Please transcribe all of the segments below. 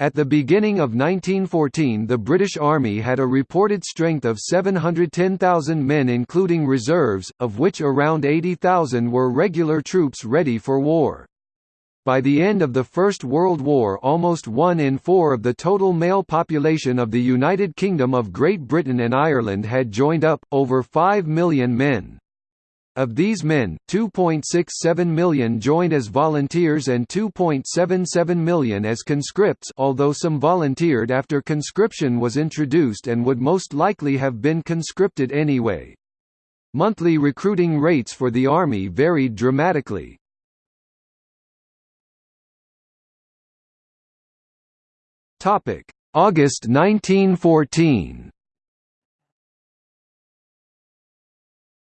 At the beginning of 1914 the British Army had a reported strength of 710,000 men including reserves, of which around 80,000 were regular troops ready for war. By the end of the First World War almost one in four of the total male population of the United Kingdom of Great Britain and Ireland had joined up, over 5 million men. Of these men, 2.67 million joined as volunteers and 2.77 million as conscripts although some volunteered after conscription was introduced and would most likely have been conscripted anyway. Monthly recruiting rates for the Army varied dramatically. August 1914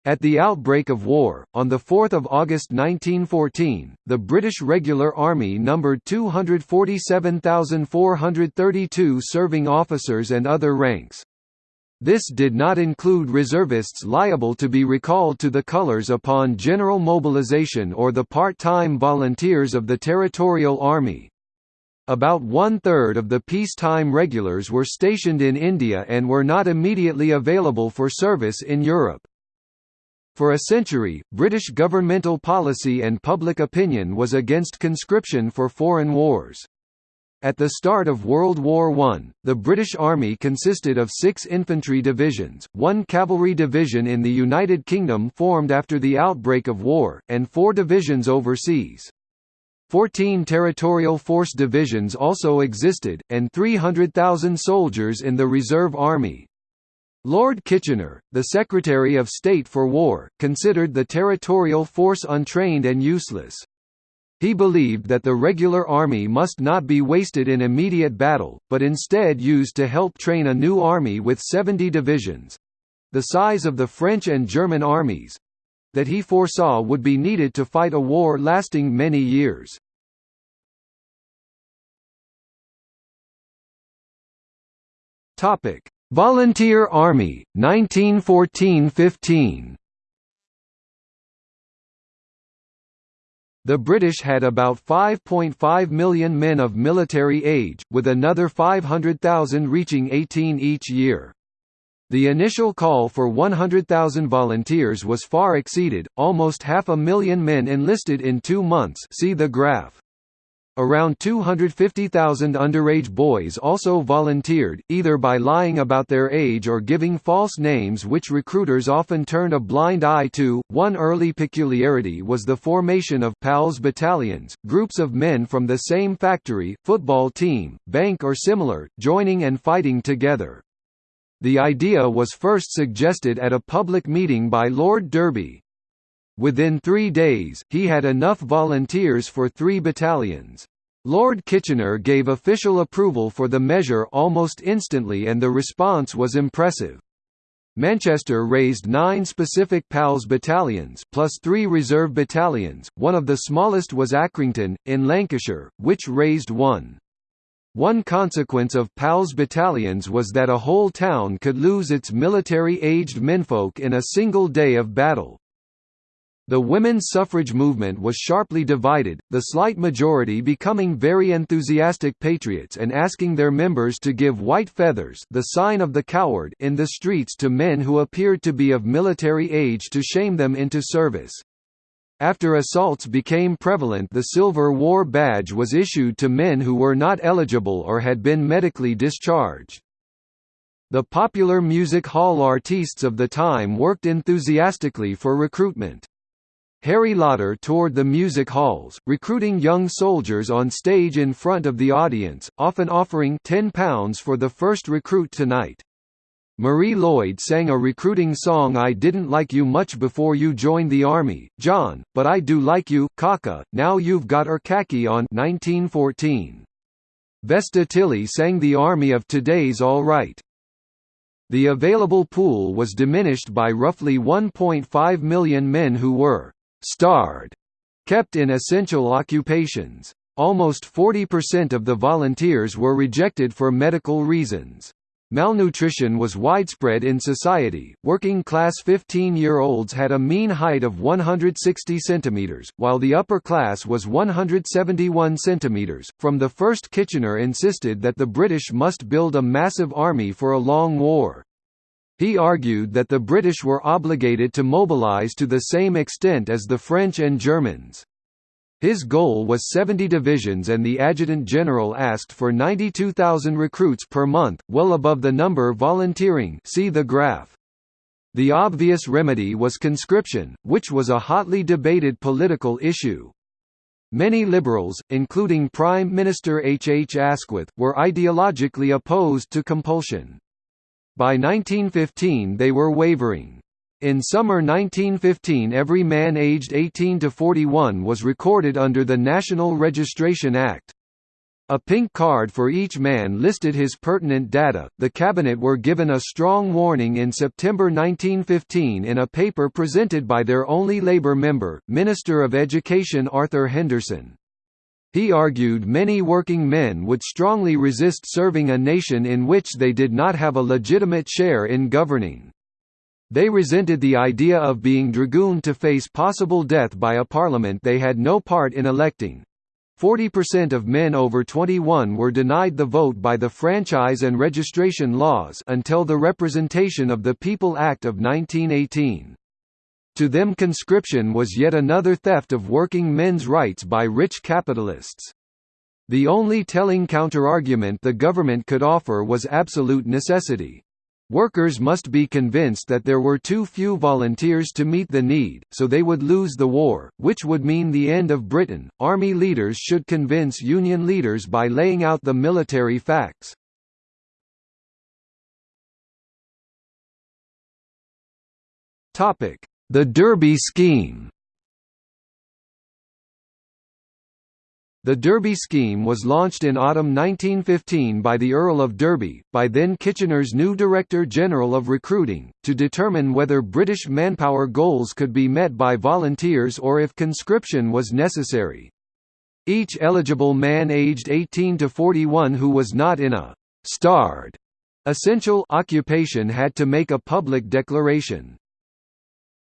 At the outbreak of war, on 4 August 1914, the British Regular Army numbered 247,432 serving officers and other ranks. This did not include reservists liable to be recalled to the colours upon general mobilization or the part-time volunteers of the Territorial Army. About one-third of the peacetime regulars were stationed in India and were not immediately available for service in Europe. For a century, British governmental policy and public opinion was against conscription for foreign wars. At the start of World War I, the British Army consisted of six infantry divisions, one cavalry division in the United Kingdom formed after the outbreak of war, and four divisions overseas. Fourteen territorial force divisions also existed, and 300,000 soldiers in the Reserve Army. Lord Kitchener, the Secretary of State for War, considered the territorial force untrained and useless. He believed that the regular army must not be wasted in immediate battle, but instead used to help train a new army with 70 divisions—the size of the French and German armies—that he foresaw would be needed to fight a war lasting many years. Topic: Volunteer Army, 1914–15 The British had about 5.5 million men of military age, with another 500,000 reaching 18 each year. The initial call for 100,000 volunteers was far exceeded, almost half a million men enlisted in two months see the graph. Around 250,000 underage boys also volunteered, either by lying about their age or giving false names which recruiters often turned a blind eye to. One early peculiarity was the formation of PALS battalions, groups of men from the same factory, football team, bank or similar, joining and fighting together. The idea was first suggested at a public meeting by Lord Derby, Within three days, he had enough volunteers for three battalions. Lord Kitchener gave official approval for the measure almost instantly and the response was impressive. Manchester raised nine specific PALS battalions plus three reserve battalions, one of the smallest was Accrington, in Lancashire, which raised one. One consequence of PALS battalions was that a whole town could lose its military-aged menfolk in a single day of battle. The women's suffrage movement was sharply divided, the slight majority becoming very enthusiastic patriots and asking their members to give white feathers the sign of the coward in the streets to men who appeared to be of military age to shame them into service. After assaults became prevalent the Silver War Badge was issued to men who were not eligible or had been medically discharged. The popular music hall artistes of the time worked enthusiastically for recruitment. Harry Lauder toured the music halls, recruiting young soldiers on stage in front of the audience, often offering £10 for the first recruit tonight. Marie Lloyd sang a recruiting song I didn't like you much before you joined the army, John, but I do like you, Kaka, now you've got er khaki on 1914. Vesta Tilley sang the army of today's all right. The available pool was diminished by roughly 1.5 million men who were starred, kept in essential occupations. Almost 40% of the volunteers were rejected for medical reasons. Malnutrition was widespread in society. Working class 15 year olds had a mean height of 160 centimeters, while the upper class was 171 centimeters. From the first, Kitchener insisted that the British must build a massive army for a long war. He argued that the British were obligated to mobilise to the same extent as the French and Germans. His goal was 70 divisions and the adjutant general asked for 92,000 recruits per month, well above the number volunteering see the graph. The obvious remedy was conscription, which was a hotly debated political issue. Many liberals, including Prime Minister H. H. Asquith, were ideologically opposed to compulsion. By 1915 they were wavering. In summer 1915 every man aged 18 to 41 was recorded under the National Registration Act. A pink card for each man listed his pertinent data. The cabinet were given a strong warning in September 1915 in a paper presented by their only Labour member, Minister of Education Arthur Henderson. He argued many working men would strongly resist serving a nation in which they did not have a legitimate share in governing. They resented the idea of being dragooned to face possible death by a parliament they had no part in electing. 40% of men over 21 were denied the vote by the franchise and registration laws until the Representation of the People Act of 1918. To them conscription was yet another theft of working men's rights by rich capitalists. The only telling counterargument the government could offer was absolute necessity. Workers must be convinced that there were too few volunteers to meet the need, so they would lose the war, which would mean the end of Britain. Army leaders should convince Union leaders by laying out the military facts. Topic: The Derby Scheme. The Derby scheme was launched in autumn 1915 by the Earl of Derby, by then Kitchener's new Director General of Recruiting, to determine whether British manpower goals could be met by volunteers or if conscription was necessary. Each eligible man aged 18 to 41 who was not in a «starred» essential occupation had to make a public declaration.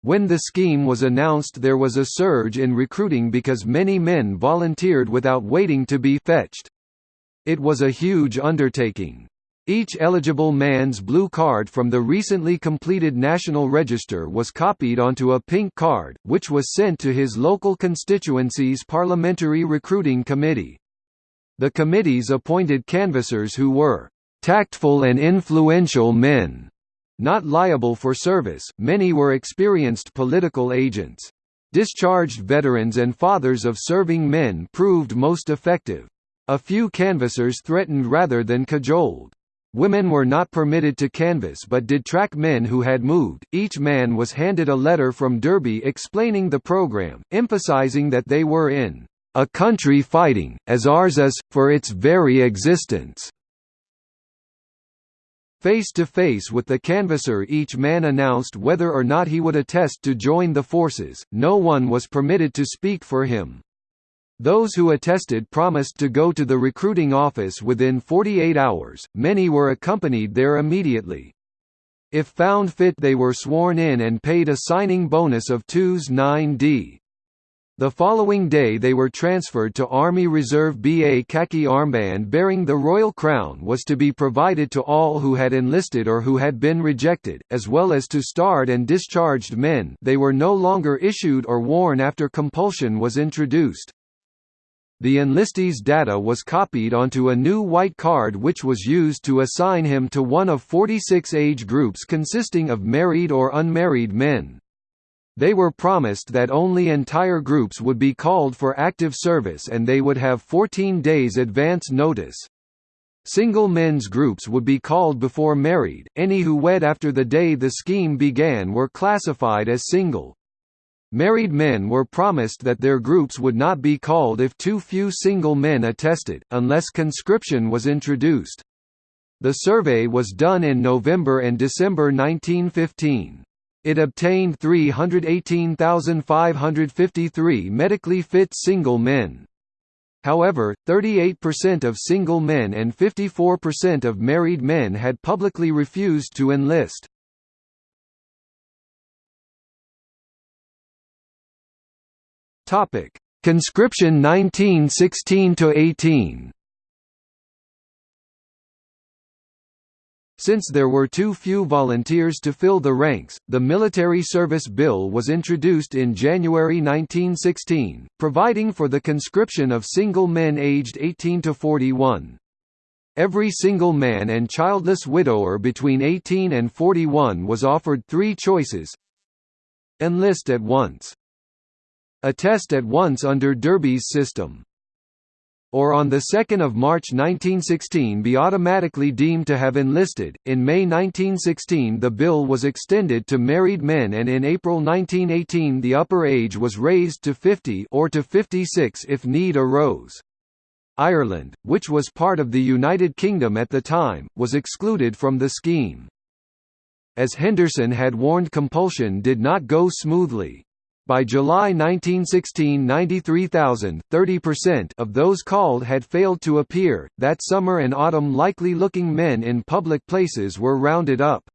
When the scheme was announced there was a surge in recruiting because many men volunteered without waiting to be fetched. It was a huge undertaking. Each eligible man's blue card from the recently completed National Register was copied onto a pink card, which was sent to his local constituency's Parliamentary Recruiting Committee. The committees appointed canvassers who were "...tactful and influential men." Not liable for service, many were experienced political agents. Discharged veterans and fathers of serving men proved most effective. A few canvassers threatened rather than cajoled. Women were not permitted to canvass but did track men who had moved. Each man was handed a letter from Derby explaining the program, emphasizing that they were in a country fighting, as ours is, for its very existence. Face to face with the canvasser each man announced whether or not he would attest to join the forces, no one was permitted to speak for him. Those who attested promised to go to the recruiting office within 48 hours, many were accompanied there immediately. If found fit they were sworn in and paid a signing bonus of 2s 9d. The following day they were transferred to Army Reserve BA khaki armband bearing the Royal Crown was to be provided to all who had enlisted or who had been rejected, as well as to starred and discharged men they were no longer issued or worn after compulsion was introduced. The enlistee's data was copied onto a new white card which was used to assign him to one of 46 age groups consisting of married or unmarried men. They were promised that only entire groups would be called for active service and they would have 14 days advance notice. Single men's groups would be called before married, any who wed after the day the scheme began were classified as single. Married men were promised that their groups would not be called if too few single men attested, unless conscription was introduced. The survey was done in November and December 1915. It obtained 318,553 medically fit single men. However, 38% of single men and 54% of married men had publicly refused to enlist. Conscription 1916 Since there were too few volunteers to fill the ranks, the Military Service Bill was introduced in January 1916, providing for the conscription of single men aged 18 to 41. Every single man and childless widower between 18 and 41 was offered three choices. Enlist at once. Attest at once under Derby's system or on 2 March 1916 be automatically deemed to have enlisted. In May 1916 the bill was extended to married men and in April 1918 the upper age was raised to 50 or to 56 if need arose. Ireland, which was part of the United Kingdom at the time, was excluded from the scheme. As Henderson had warned compulsion did not go smoothly. By July 1916 93,000 30% of those called had failed to appear. That summer and autumn likely looking men in public places were rounded up.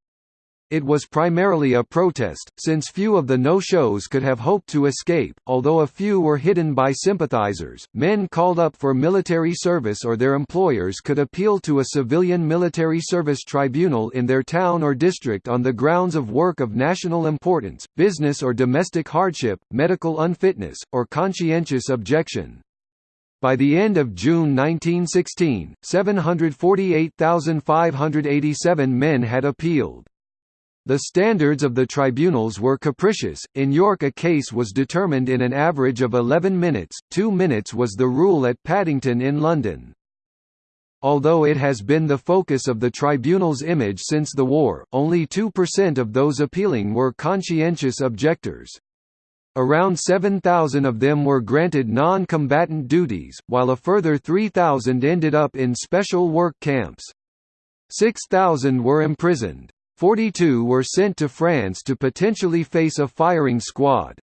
It was primarily a protest, since few of the no-shows could have hoped to escape, although a few were hidden by sympathizers. Men called up for military service or their employers could appeal to a civilian military service tribunal in their town or district on the grounds of work of national importance, business or domestic hardship, medical unfitness, or conscientious objection. By the end of June 1916, 748,587 men had appealed. The standards of the tribunals were capricious. In York, a case was determined in an average of 11 minutes, 2 minutes was the rule at Paddington in London. Although it has been the focus of the tribunal's image since the war, only 2% of those appealing were conscientious objectors. Around 7,000 of them were granted non-combatant duties, while a further 3,000 ended up in special work camps. 6,000 were imprisoned. 42 were sent to France to potentially face a firing squad.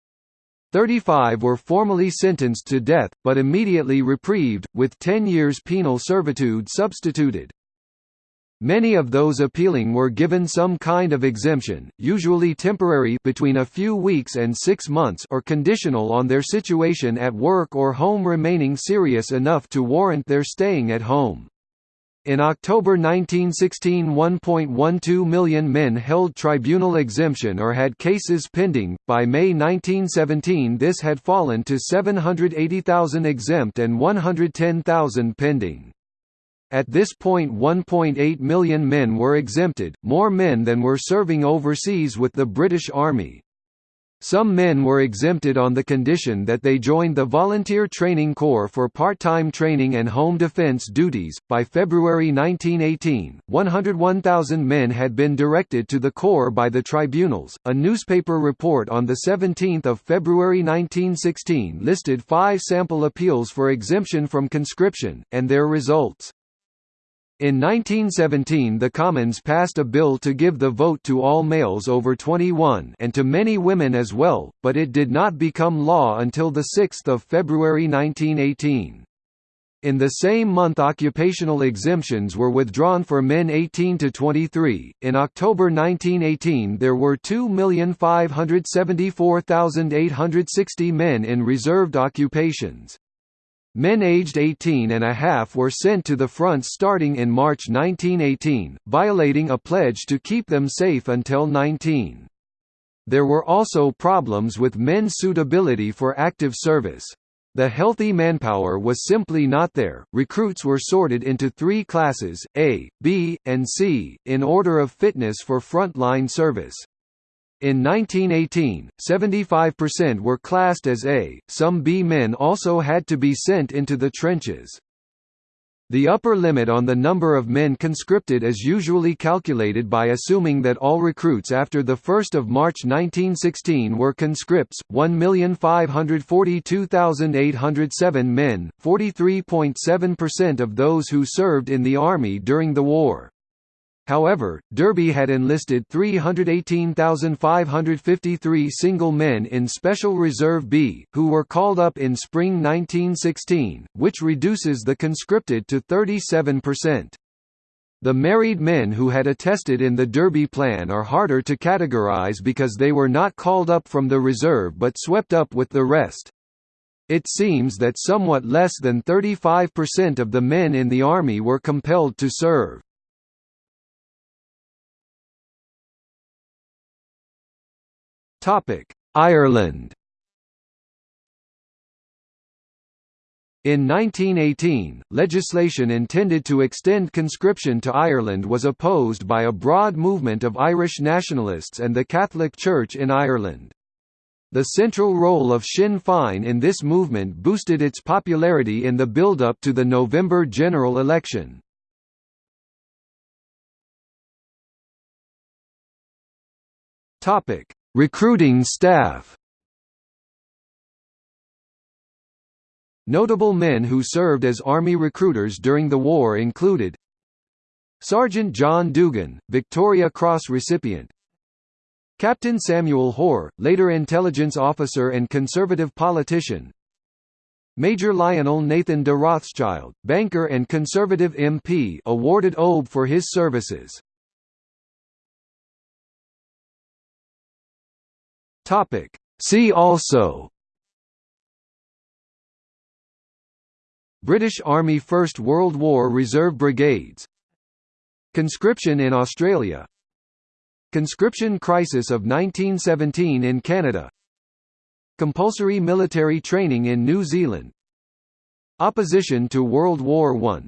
35 were formally sentenced to death, but immediately reprieved, with 10 years penal servitude substituted. Many of those appealing were given some kind of exemption, usually temporary between a few weeks and six months or conditional on their situation at work or home remaining serious enough to warrant their staying at home. In October 1916 1.12 million men held tribunal exemption or had cases pending, by May 1917 this had fallen to 780,000 exempt and 110,000 pending. At this point 1.8 million men were exempted, more men than were serving overseas with the British Army. Some men were exempted on the condition that they joined the Volunteer Training Corps for part-time training and home defense duties. By February 1918, 101,000 men had been directed to the Corps by the tribunals. A newspaper report on the 17th of February 1916 listed five sample appeals for exemption from conscription and their results. In 1917 the Commons passed a bill to give the vote to all males over 21 and to many women as well, but it did not become law until 6 February 1918. In the same month occupational exemptions were withdrawn for men 18 to 23. In October 1918 there were 2,574,860 men in reserved occupations. Men aged 18 and a half were sent to the front starting in March 1918, violating a pledge to keep them safe until 19. There were also problems with men's suitability for active service. The healthy manpower was simply not there. Recruits were sorted into three classes, A, B, and C, in order of fitness for frontline service. In 1918, 75% were classed as A, some B men also had to be sent into the trenches. The upper limit on the number of men conscripted is usually calculated by assuming that all recruits after 1 March 1916 were conscripts, 1,542,807 men, 43.7% of those who served in the Army during the war. However, Derby had enlisted 318,553 single men in Special Reserve B, who were called up in spring 1916, which reduces the conscripted to 37%. The married men who had attested in the Derby Plan are harder to categorize because they were not called up from the reserve but swept up with the rest. It seems that somewhat less than 35% of the men in the army were compelled to serve. Ireland In 1918, legislation intended to extend conscription to Ireland was opposed by a broad movement of Irish nationalists and the Catholic Church in Ireland. The central role of Sinn Féin in this movement boosted its popularity in the build-up to the November general election. Recruiting staff. Notable men who served as Army recruiters during the war included Sergeant John Dugan, Victoria Cross recipient. Captain Samuel Hoare, later intelligence officer and conservative politician. Major Lionel Nathan de Rothschild, banker and conservative MP awarded OBE for his services. Topic. See also. British Army First World War Reserve Brigades. Conscription in Australia. Conscription crisis of 1917 in Canada. Compulsory military training in New Zealand. Opposition to World War I